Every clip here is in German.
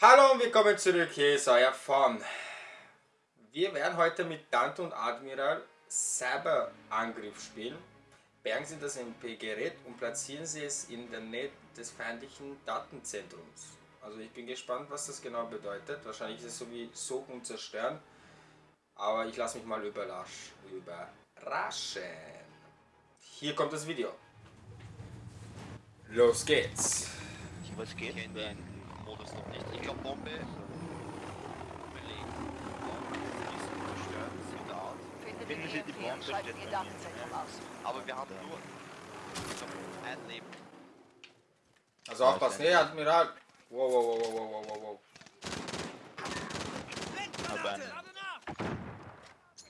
Hallo und willkommen zurück, hier ist euer Fawn. Wir werden heute mit Dante und Admiral Cyberangriff spielen. Bergen Sie das MP-Gerät und platzieren Sie es in der Nähe des feindlichen Datenzentrums. Also ich bin gespannt, was das genau bedeutet. Wahrscheinlich ist es so wie Suchen und Zerstören. Aber ich lasse mich mal überrasch, überraschen. Hier kommt das Video. Los geht's. Was geht? Ich kenne den Modus noch nicht. Ich glaube Bombe. Finden den Sie die Bombe steht Ihr bei mir. Datenzentrum aus. Aber wir haben nur ich ein Leben. Also aufpassen. Hey Admiral. Wow, wow, wow, wow, wow, wow, wow. Aber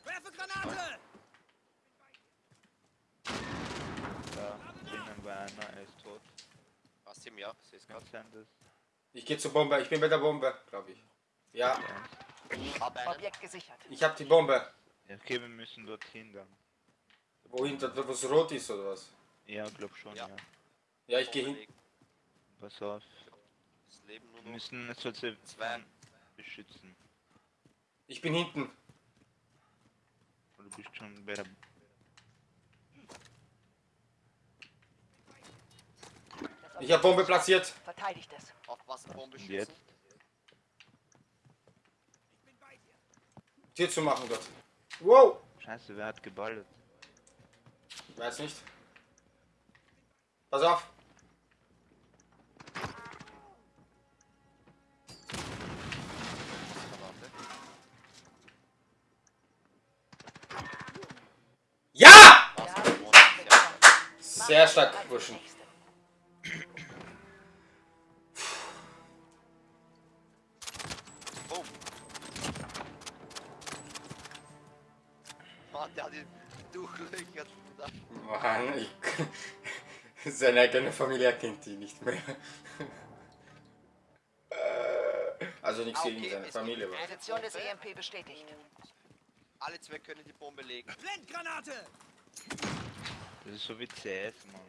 Werfe Granate! da drinnen war einer, er ist tot. Was? Seh's Kann grad. sein, dass Ich gehe zur Bombe. Ich bin bei der Bombe, glaube ich. Ja, Hab. Objekt gesichert. ich habe die Bombe. Ja, okay, wir müssen dorthin dann. Wohin, da, wo es rot ist oder was? Ja, glaub schon, Ja. ja. Ja, ich gehe Bombe hin. Pass auf. Leben nur Wir noch. müssen solche Zwei. beschützen. Ich bin hinten. Du bist schon bei der... Das Ich habe Bombe platziert. Verteidigt es. Aufpassen, Bombe Und schießen. jetzt? Tür zu machen dort. Wow. Scheiße, wer hat geballert? Weiß nicht. Pass auf. Sehr stark, die nächste. Oh. Mann, der hat ihn durchlöchert. Mann, ich, seine eigene Familie kennt ihn nicht mehr. Äh, also nichts Ah, gegen okay, seine Familie. aber- Position des EMP bestätigt. Alle zwei können die Bombe legen. Blendgranate! Das ist so wie CS, Mann.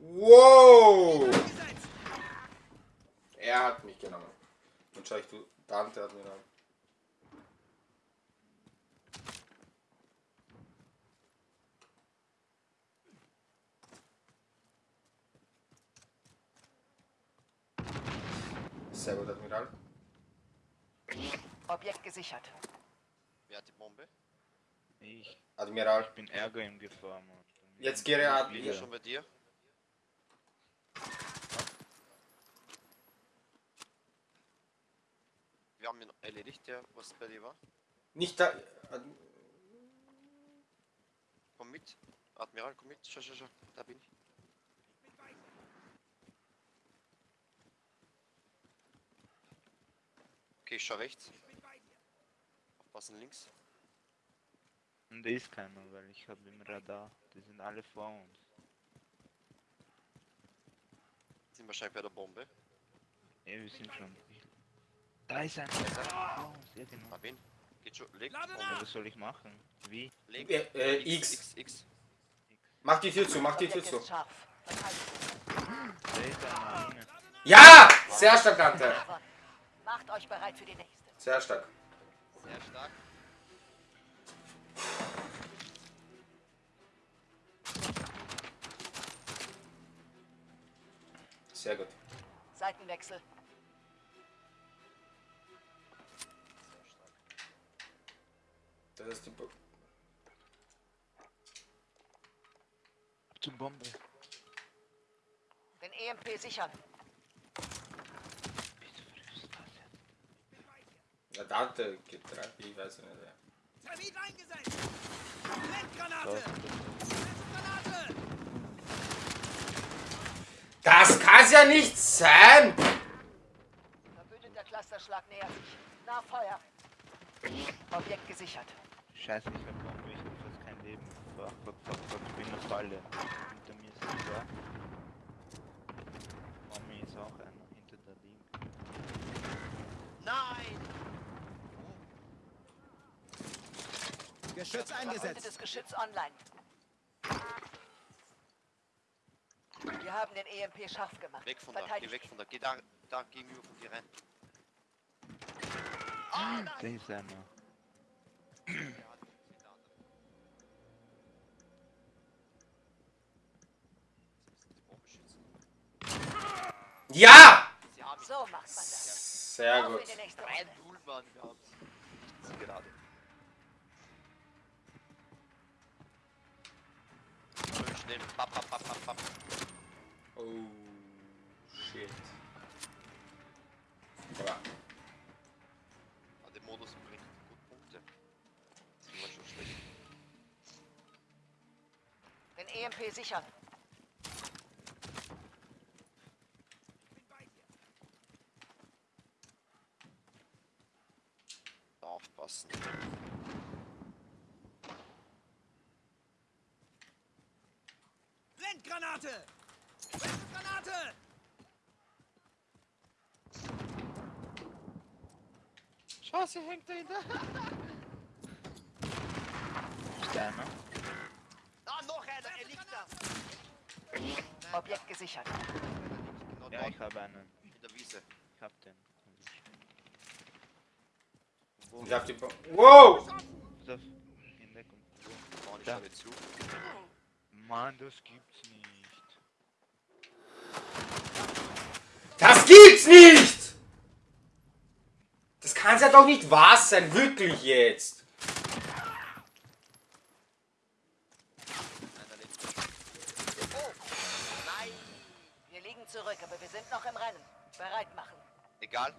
Wow! Er hat mich genommen. Und schau ich, du, Dante hat mich genommen. Sehr gut, Admiral. Objekt gesichert. Wer hat die Bombe? Ich, Admiral. ich bin Ärger im Gefahr, Mann. Jetzt gehe er Ich bin wieder. schon bei dir. Wir haben ihn erledigt, der was bei dir war. Nicht da. Ad- Komm mit. Admiral, komm mit. Schau, schau, schau. Da bin ich. Okay, ich schau rechts. Aufpassen links. Und da ist keiner, weil ich habe im Radar. Die sind alle vor uns. Sind wahrscheinlich bei der Bombe. Ja, wir sind schon. Da ist einer. Vor uns, ja genau. Wen? Geht schon. Leg. Bombe. Was soll ich machen? Wie? Leg. Äh, äh, X. X, X. Mach die Tür zu, mach die Tür zu. Ja! Sehr stark, Dante. Macht euch bereit für die nächste. Sehr stark. Sehr stark. Sehr gut. Seitenwechsel. Sehr stark. Das ist die Bo Zur Bombe. Den EMP sichern. Ja, Dante geht rein. Ich weiß nicht. wer. Termit eingesetzt! Blendgranate! So. Granate! Das kann's ja nicht sein! Verbündeter Clusterschlag nähert sich. Nach Feuer. Objekt gesichert. Scheiße, ich hab Bombe, ich hab fast kein Leben. Fuck, fuck, fuck, fuck, ich bin in der Falle. Hinter mir ist ein Tor. Vor mir ist auch einer hinter der Link. Nein! Geschütz eingesetzt. Verbündetes Geschütz online. Wir haben den EMP scharf gemacht. Weg von da, geh weg von da. Geh da, da gegenüber von dir rein. Da ist einer. Ja, die sind da. Sie müssen die Bombe schützen. Ja! Sie haben ihn. ihn. So macht man das. Sehr gut. in die nächste Ein Runde. Null, Mann, wir haben gerade. Schnell. Papp, papp, papp, papp, papp. Oh, shit. Ja. Ah, der Modus bringt gut Punkte. Das ist immer schon schlecht. Den EMP sichern. Aufpassen. Blendgranate! Granate! Schau, sie hängt dahinter. Da einer? Ah, noch einer, er liegt da. Objekt gesichert. Genau Ja, ich habe einen. in der Wiese. Ich hab den. Ich hab die. Bo wow! In Deckung. Vorne Da. schau dir zu. Mann, das gibt's nicht. Das gibt's nicht! Das kann's ja doch nicht wahr sein, wirklich jetzt. Oh! Nein! Wir liegen zurück, aber wir sind noch im Rennen. Bereit machen. Egal.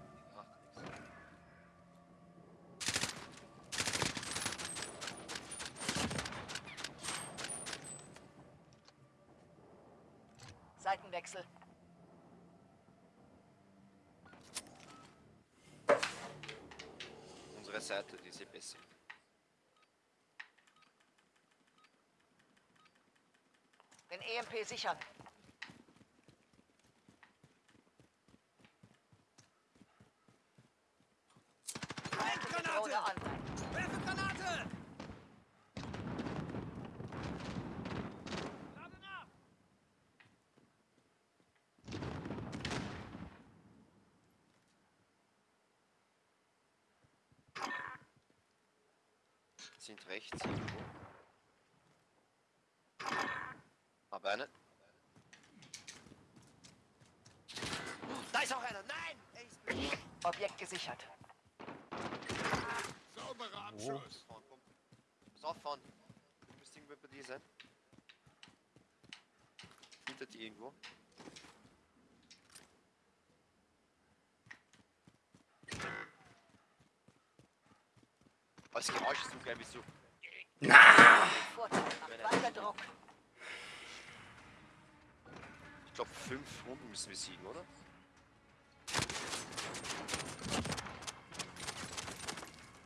Seitenwechsel. Unsere Seite, die ist eh besser. Den EMP sichern. Drohne Granate! online. Werfe Granate! Lade nach! Sind rechts irgendwo. Aber eine. Da ist auch einer! Nein! Er ist blind. Objekt gesichert. Sauberer Abschuss. Fahren, komm. Pass auf, fahren. Du müsst irgendwo bei dir sein. Hinter dir irgendwo. Oh, das Geräusch ist so geil, wie so. Druck. Ich glaube, fünf Runden müssen wir siegen, oder?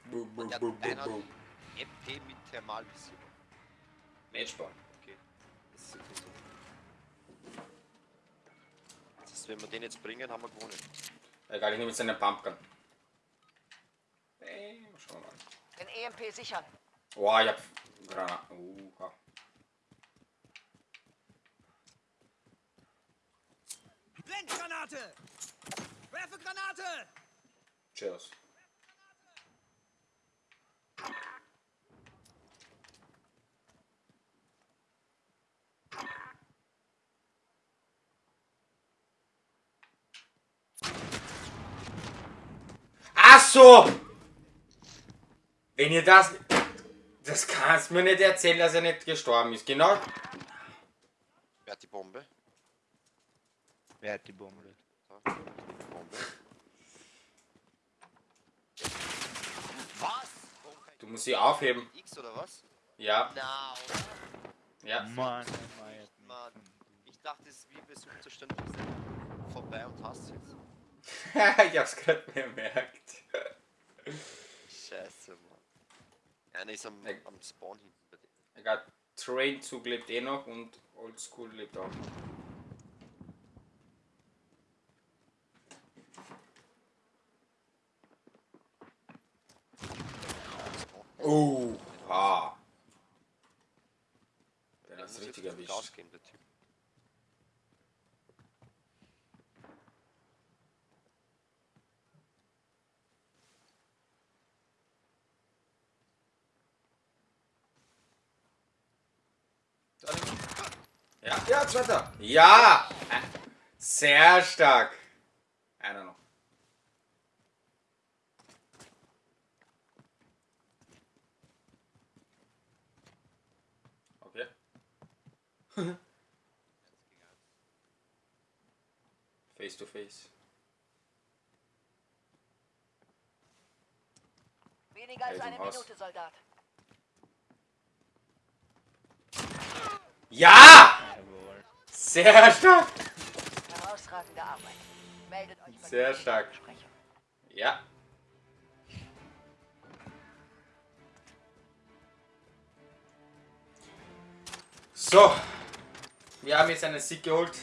Boom, boom, Ja, boom, boom, einer- boom. MP mit Thermalvision. Matchball. Okay. Das ist okay so. Das heißt, wenn wir den jetzt bringen, haben wir gewonnen. Egal, ich nehme jetzt einen Pumpgun. Hey, schauen wir mal. Den EMP sichern. Oh, ich hab Granaten. Uh, Blendgranate! Werfe Granate! cheers. Ach so! Wenn ihr das. Das kannst mir nicht erzählen, dass er nicht gestorben ist. Genau. Wer hat die Bombe? Wer hat die Bombe? Da, die Bombe. Was? Du musst sie aufheben. X oder was? Ja, Na, oder? ja. Mann, mich. Mann. Ich dachte, es ist wie bei Suchzustand vorbei und hast jetzt. ich hab's gerade bemerkt. Scheiße, Mann. Einer ist am, Ä am Spawn hinten bei denen. Egal, Trainzug lebt eh noch und Oldschool lebt auch noch. Oh, ha. Der, der ist richtig erwischt. Ja, zweiter. Ja! Sehr stark. Einer noch. Okay. face to face. Weniger als eine. Minute, Soldat. Ja! Sehr stark. Herausragende Arbeit. Meldet euch bei Sehr stark. Ja. So, wir haben jetzt einen Sieg geholt.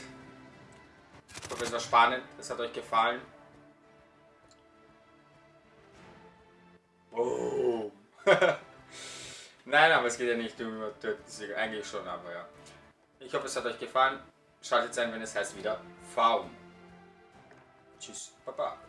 Ich hoffe, es war spannend. Es hat euch gefallen. Boom. Nein, aber es geht ja nicht um Töten. Eigentlich schon, aber ja. Ich hoffe, es hat euch gefallen. Schaltet ein, wenn es heißt wieder Faun. Tschüss, Baba.